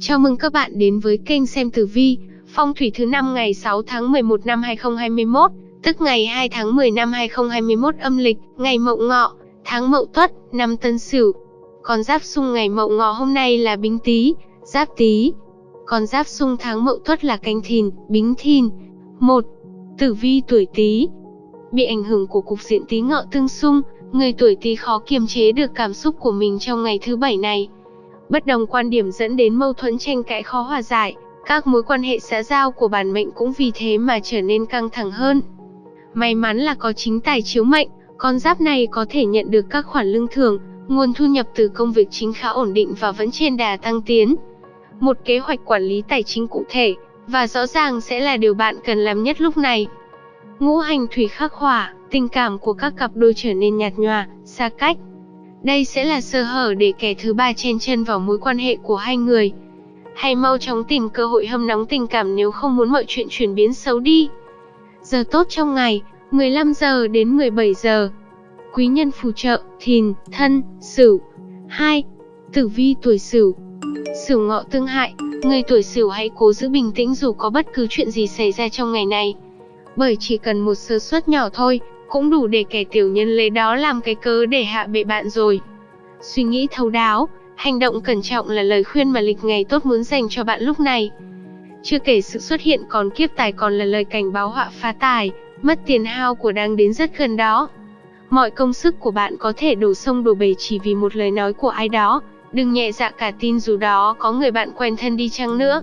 Chào mừng các bạn đến với kênh xem tử vi, phong thủy thứ năm ngày 6 tháng 11 năm 2021, tức ngày 2 tháng 10 năm 2021 âm lịch, ngày Mậu Ngọ, tháng Mậu Tuất, năm Tân Sửu. Con giáp xung ngày Mậu Ngọ hôm nay là Bính Tý, Giáp Tý. Con giáp xung tháng Mậu Tuất là Canh Thìn, Bính Thìn. 1. Tử vi tuổi Tý. Bị ảnh hưởng của cục diện Tý Ngọ tương xung, người tuổi Tý khó kiềm chế được cảm xúc của mình trong ngày thứ bảy này. Bất đồng quan điểm dẫn đến mâu thuẫn tranh cãi khó hòa giải, các mối quan hệ xã giao của bản mệnh cũng vì thế mà trở nên căng thẳng hơn. May mắn là có chính tài chiếu mệnh, con giáp này có thể nhận được các khoản lương thưởng, nguồn thu nhập từ công việc chính khá ổn định và vẫn trên đà tăng tiến. Một kế hoạch quản lý tài chính cụ thể và rõ ràng sẽ là điều bạn cần làm nhất lúc này. Ngũ hành thủy khắc hỏa, tình cảm của các cặp đôi trở nên nhạt nhòa, xa cách. Đây sẽ là sơ hở để kẻ thứ ba chen chân vào mối quan hệ của hai người. Hãy mau chóng tìm cơ hội hâm nóng tình cảm nếu không muốn mọi chuyện chuyển biến xấu đi. Giờ tốt trong ngày, 15 giờ đến 17 giờ. Quý nhân phù trợ, thìn, thân, sửu. 2. Tử vi tuổi sửu. Sửu ngọ tương hại, người tuổi sửu hãy cố giữ bình tĩnh dù có bất cứ chuyện gì xảy ra trong ngày này. Bởi chỉ cần một sơ suất nhỏ thôi, cũng đủ để kẻ tiểu nhân lấy đó làm cái cớ để hạ bệ bạn rồi. Suy nghĩ thấu đáo, hành động cẩn trọng là lời khuyên mà lịch ngày tốt muốn dành cho bạn lúc này. Chưa kể sự xuất hiện còn kiếp tài còn là lời cảnh báo họa phá tài, mất tiền hao của đang đến rất gần đó. Mọi công sức của bạn có thể đổ sông đổ bể chỉ vì một lời nói của ai đó, đừng nhẹ dạ cả tin dù đó có người bạn quen thân đi chăng nữa.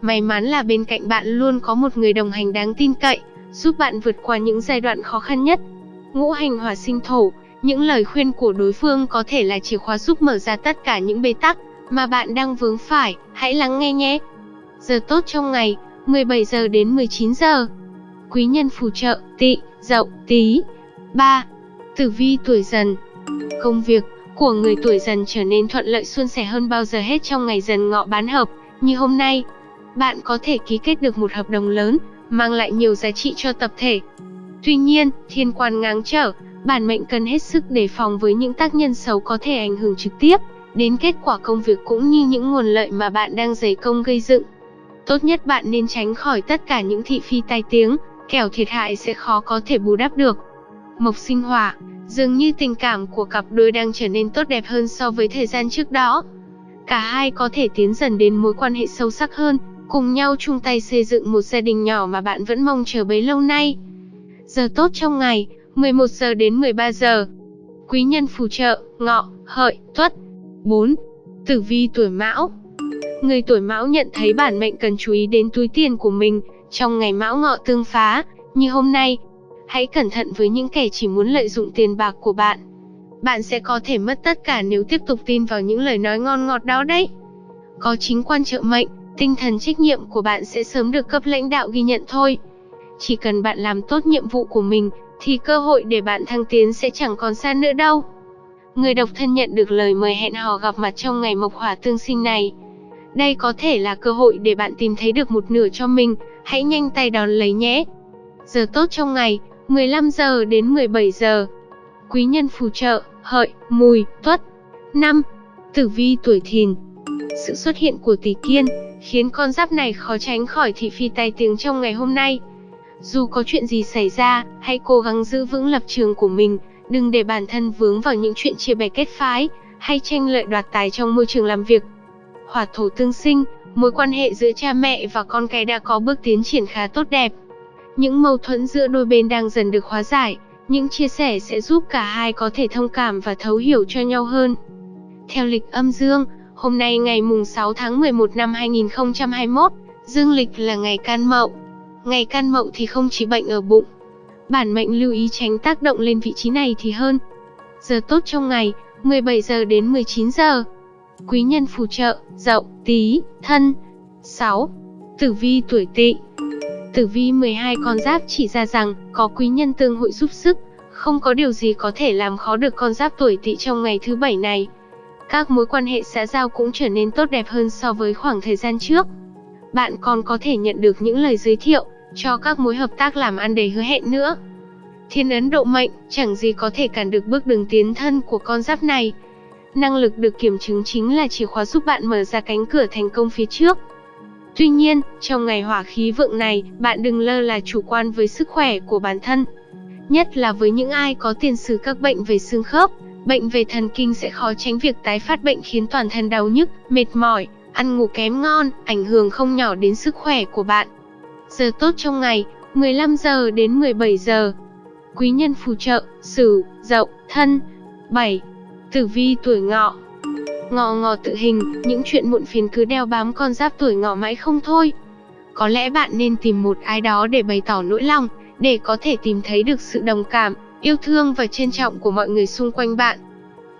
May mắn là bên cạnh bạn luôn có một người đồng hành đáng tin cậy, giúp bạn vượt qua những giai đoạn khó khăn nhất. Ngũ hành hỏa sinh thổ, những lời khuyên của đối phương có thể là chìa khóa giúp mở ra tất cả những bế tắc mà bạn đang vướng phải, hãy lắng nghe nhé. Giờ tốt trong ngày, 17 giờ đến 19 giờ. Quý nhân phù trợ, tị, dậu, tí. 3. Tử vi tuổi dần Công việc của người tuổi dần trở nên thuận lợi suôn sẻ hơn bao giờ hết trong ngày dần ngọ bán hợp, như hôm nay. Bạn có thể ký kết được một hợp đồng lớn, mang lại nhiều giá trị cho tập thể. Tuy nhiên, thiên quan ngáng trở, bản mệnh cần hết sức đề phòng với những tác nhân xấu có thể ảnh hưởng trực tiếp đến kết quả công việc cũng như những nguồn lợi mà bạn đang dày công gây dựng. Tốt nhất bạn nên tránh khỏi tất cả những thị phi tai tiếng, kẻo thiệt hại sẽ khó có thể bù đắp được. Mộc sinh hỏa, dường như tình cảm của cặp đôi đang trở nên tốt đẹp hơn so với thời gian trước đó. Cả hai có thể tiến dần đến mối quan hệ sâu sắc hơn, cùng nhau chung tay xây dựng một gia đình nhỏ mà bạn vẫn mong chờ bấy lâu nay. Giờ tốt trong ngày, 11 giờ đến 13 giờ. Quý nhân phù trợ, ngọ, hợi, tuất. 4. Tử vi tuổi mão Người tuổi mão nhận thấy bản mệnh cần chú ý đến túi tiền của mình, trong ngày mão ngọ tương phá, như hôm nay. Hãy cẩn thận với những kẻ chỉ muốn lợi dụng tiền bạc của bạn. Bạn sẽ có thể mất tất cả nếu tiếp tục tin vào những lời nói ngon ngọt đó đấy. Có chính quan trợ mệnh, tinh thần trách nhiệm của bạn sẽ sớm được cấp lãnh đạo ghi nhận thôi. Chỉ cần bạn làm tốt nhiệm vụ của mình, thì cơ hội để bạn thăng tiến sẽ chẳng còn xa nữa đâu. Người độc thân nhận được lời mời hẹn hò gặp mặt trong ngày mộc hỏa tương sinh này. Đây có thể là cơ hội để bạn tìm thấy được một nửa cho mình, hãy nhanh tay đón lấy nhé. Giờ tốt trong ngày, 15 giờ đến 17 giờ. Quý nhân phù trợ, hợi, mùi, tuất. 5. Tử vi tuổi thìn Sự xuất hiện của tỷ kiên, khiến con giáp này khó tránh khỏi thị phi tai tiếng trong ngày hôm nay. Dù có chuyện gì xảy ra, hãy cố gắng giữ vững lập trường của mình, đừng để bản thân vướng vào những chuyện chia bè kết phái, hay tranh lợi đoạt tài trong môi trường làm việc. Hỏa thổ tương sinh, mối quan hệ giữa cha mẹ và con cái đã có bước tiến triển khá tốt đẹp. Những mâu thuẫn giữa đôi bên đang dần được hóa giải, những chia sẻ sẽ giúp cả hai có thể thông cảm và thấu hiểu cho nhau hơn. Theo lịch âm dương, Hôm nay ngày mùng 6 tháng 11 năm 2021, dương lịch là ngày can mậu. Ngày can mậu thì không chỉ bệnh ở bụng. Bản mệnh lưu ý tránh tác động lên vị trí này thì hơn. Giờ tốt trong ngày, 17 giờ đến 19 giờ. Quý nhân phù trợ, dậu, tí, thân. 6. Tử vi tuổi tỵ Tử vi 12 con giáp chỉ ra rằng, có quý nhân tương hội giúp sức, không có điều gì có thể làm khó được con giáp tuổi tỵ trong ngày thứ bảy này các mối quan hệ xã giao cũng trở nên tốt đẹp hơn so với khoảng thời gian trước. Bạn còn có thể nhận được những lời giới thiệu cho các mối hợp tác làm ăn đầy hứa hẹn nữa. Thiên ấn độ mệnh, chẳng gì có thể cản được bước đường tiến thân của con giáp này. Năng lực được kiểm chứng chính là chìa khóa giúp bạn mở ra cánh cửa thành công phía trước. Tuy nhiên, trong ngày hỏa khí vượng này, bạn đừng lơ là chủ quan với sức khỏe của bản thân. Nhất là với những ai có tiền sử các bệnh về xương khớp, bệnh về thần kinh sẽ khó tránh việc tái phát bệnh khiến toàn thân đau nhức, mệt mỏi, ăn ngủ kém ngon, ảnh hưởng không nhỏ đến sức khỏe của bạn. Giờ tốt trong ngày, 15 giờ đến 17 giờ. Quý nhân phù trợ, Sửu, Dậu, Thân. 7. Tử vi tuổi Ngọ. Ngọ ngọ tự hình, những chuyện muộn phiền cứ đeo bám con giáp tuổi Ngọ mãi không thôi. Có lẽ bạn nên tìm một ai đó để bày tỏ nỗi lòng, để có thể tìm thấy được sự đồng cảm, yêu thương và trân trọng của mọi người xung quanh bạn.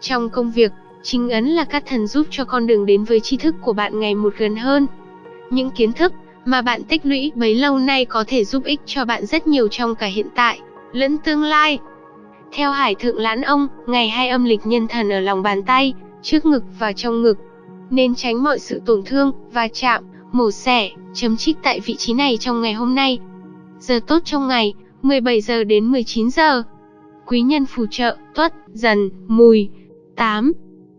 Trong công việc, chính ấn là các thần giúp cho con đường đến với tri thức của bạn ngày một gần hơn. Những kiến thức mà bạn tích lũy bấy lâu nay có thể giúp ích cho bạn rất nhiều trong cả hiện tại lẫn tương lai. Theo Hải Thượng Lãn Ông, ngày hai âm lịch nhân thần ở lòng bàn tay, trước ngực và trong ngực, nên tránh mọi sự tổn thương, va chạm, mổ xẻ, chấm trích tại vị trí này trong ngày hôm nay. Giờ tốt trong ngày, 17 giờ đến 19 giờ. Quý nhân phù trợ, tuất, dần, mùi. 8.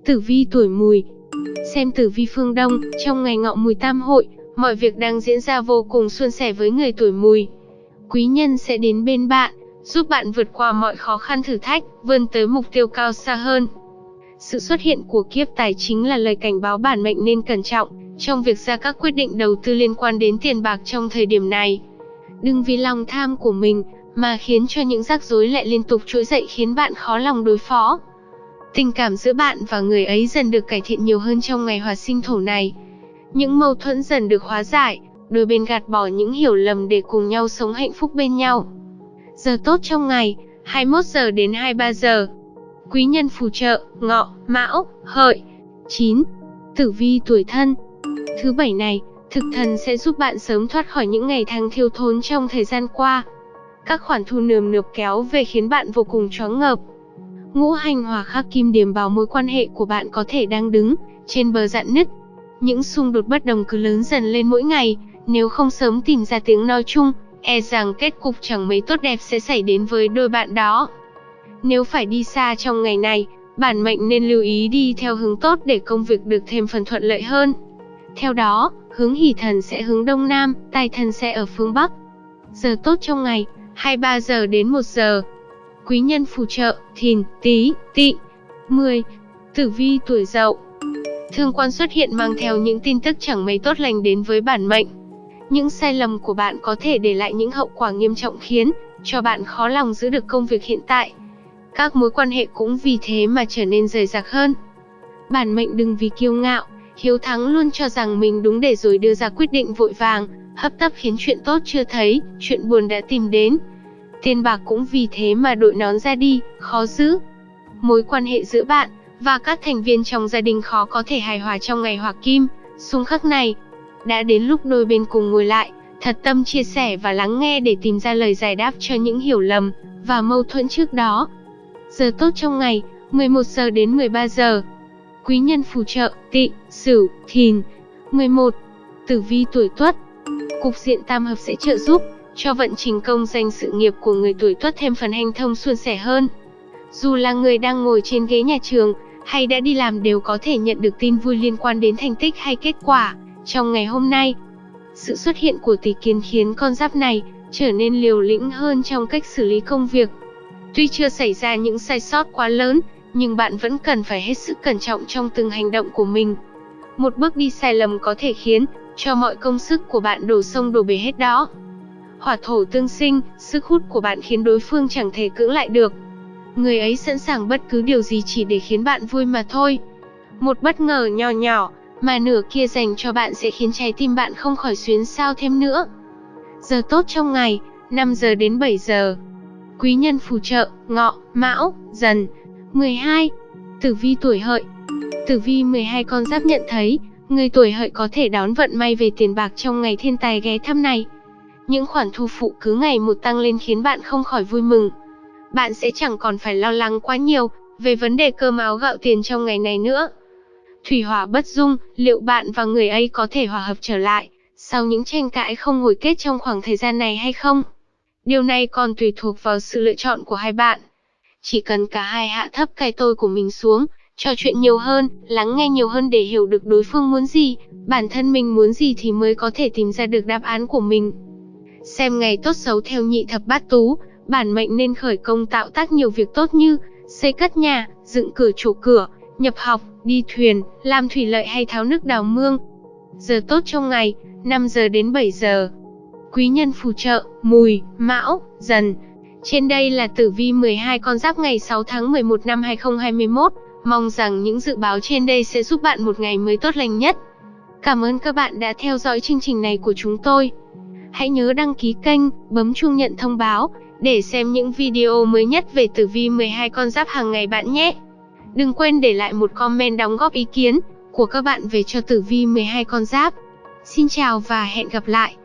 Tử vi tuổi mùi Xem tử vi phương Đông, trong ngày ngọ mùi tam hội, mọi việc đang diễn ra vô cùng suôn sẻ với người tuổi mùi. Quý nhân sẽ đến bên bạn, giúp bạn vượt qua mọi khó khăn thử thách, vươn tới mục tiêu cao xa hơn. Sự xuất hiện của kiếp tài chính là lời cảnh báo bản mệnh nên cẩn trọng trong việc ra các quyết định đầu tư liên quan đến tiền bạc trong thời điểm này. Đừng vì lòng tham của mình mà khiến cho những rắc rối lại liên tục trỗi dậy khiến bạn khó lòng đối phó. Tình cảm giữa bạn và người ấy dần được cải thiện nhiều hơn trong ngày hòa sinh thổ này. Những mâu thuẫn dần được hóa giải, đôi bên gạt bỏ những hiểu lầm để cùng nhau sống hạnh phúc bên nhau. Giờ tốt trong ngày, 21 giờ đến 23 giờ. Quý nhân phù trợ, ngọ, mão, hợi. 9. Tử vi tuổi thân. Thứ bảy này, thực thần sẽ giúp bạn sớm thoát khỏi những ngày tháng thiếu thốn trong thời gian qua. Các khoản thu nườm nượp kéo về khiến bạn vô cùng choáng ngợp. Ngũ hành hòa khắc kim điểm vào mối quan hệ của bạn có thể đang đứng trên bờ dạn nứt. Những xung đột bất đồng cứ lớn dần lên mỗi ngày, nếu không sớm tìm ra tiếng nói chung, e rằng kết cục chẳng mấy tốt đẹp sẽ xảy đến với đôi bạn đó. Nếu phải đi xa trong ngày này, bản mệnh nên lưu ý đi theo hướng tốt để công việc được thêm phần thuận lợi hơn. Theo đó, hướng hỷ thần sẽ hướng đông nam, tài thần sẽ ở phương bắc. Giờ tốt trong ngày, 23 giờ đến 1 giờ. Quý nhân phù trợ, thìn, tí, tị. 10. Tử vi tuổi dậu Thương quan xuất hiện mang theo những tin tức chẳng mấy tốt lành đến với bản mệnh. Những sai lầm của bạn có thể để lại những hậu quả nghiêm trọng khiến cho bạn khó lòng giữ được công việc hiện tại. Các mối quan hệ cũng vì thế mà trở nên rời rạc hơn. Bản mệnh đừng vì kiêu ngạo, hiếu thắng luôn cho rằng mình đúng để rồi đưa ra quyết định vội vàng, hấp tấp khiến chuyện tốt chưa thấy, chuyện buồn đã tìm đến. Tiền bạc cũng vì thế mà đội nón ra đi, khó giữ. Mối quan hệ giữa bạn và các thành viên trong gia đình khó có thể hài hòa trong ngày hỏa kim, xung khắc này. Đã đến lúc đôi bên cùng ngồi lại, thật tâm chia sẻ và lắng nghe để tìm ra lời giải đáp cho những hiểu lầm và mâu thuẫn trước đó. Giờ tốt trong ngày, 11 giờ đến 13 giờ. Quý nhân phù trợ, tị, sửu, thìn. 11. Tử vi tuổi tuất. Cục diện tam hợp sẽ trợ giúp cho vận trình công danh sự nghiệp của người tuổi tuất thêm phần hành thông suôn sẻ hơn. Dù là người đang ngồi trên ghế nhà trường, hay đã đi làm đều có thể nhận được tin vui liên quan đến thành tích hay kết quả trong ngày hôm nay. Sự xuất hiện của tỷ kiến khiến con giáp này trở nên liều lĩnh hơn trong cách xử lý công việc. Tuy chưa xảy ra những sai sót quá lớn, nhưng bạn vẫn cần phải hết sức cẩn trọng trong từng hành động của mình. Một bước đi sai lầm có thể khiến cho mọi công sức của bạn đổ sông đổ bể hết đó. Hỏa thổ tương sinh, sức hút của bạn khiến đối phương chẳng thể cưỡng lại được. Người ấy sẵn sàng bất cứ điều gì chỉ để khiến bạn vui mà thôi. Một bất ngờ nhỏ nhỏ, mà nửa kia dành cho bạn sẽ khiến trái tim bạn không khỏi xuyến sao thêm nữa. Giờ tốt trong ngày, 5 giờ đến 7 giờ. Quý nhân phù trợ, ngọ, mão, dần. 12. Tử vi tuổi hợi Tử vi 12 con giáp nhận thấy, người tuổi hợi có thể đón vận may về tiền bạc trong ngày thiên tài ghé thăm này. Những khoản thu phụ cứ ngày một tăng lên khiến bạn không khỏi vui mừng. Bạn sẽ chẳng còn phải lo lắng quá nhiều về vấn đề cơm áo gạo tiền trong ngày này nữa. Thủy hỏa bất dung, liệu bạn và người ấy có thể hòa hợp trở lại sau những tranh cãi không hồi kết trong khoảng thời gian này hay không? Điều này còn tùy thuộc vào sự lựa chọn của hai bạn. Chỉ cần cả hai hạ thấp cái tôi của mình xuống, trò chuyện nhiều hơn, lắng nghe nhiều hơn để hiểu được đối phương muốn gì, bản thân mình muốn gì thì mới có thể tìm ra được đáp án của mình. Xem ngày tốt xấu theo nhị thập bát tú, bản mệnh nên khởi công tạo tác nhiều việc tốt như xây cất nhà, dựng cửa chỗ cửa, nhập học, đi thuyền, làm thủy lợi hay tháo nước đào mương. Giờ tốt trong ngày, 5 giờ đến 7 giờ. Quý nhân phù trợ, mùi, mão, dần. Trên đây là tử vi 12 con giáp ngày 6 tháng 11 năm 2021. Mong rằng những dự báo trên đây sẽ giúp bạn một ngày mới tốt lành nhất. Cảm ơn các bạn đã theo dõi chương trình này của chúng tôi. Hãy nhớ đăng ký kênh, bấm chuông nhận thông báo để xem những video mới nhất về tử vi 12 con giáp hàng ngày bạn nhé. Đừng quên để lại một comment đóng góp ý kiến của các bạn về cho tử vi 12 con giáp. Xin chào và hẹn gặp lại.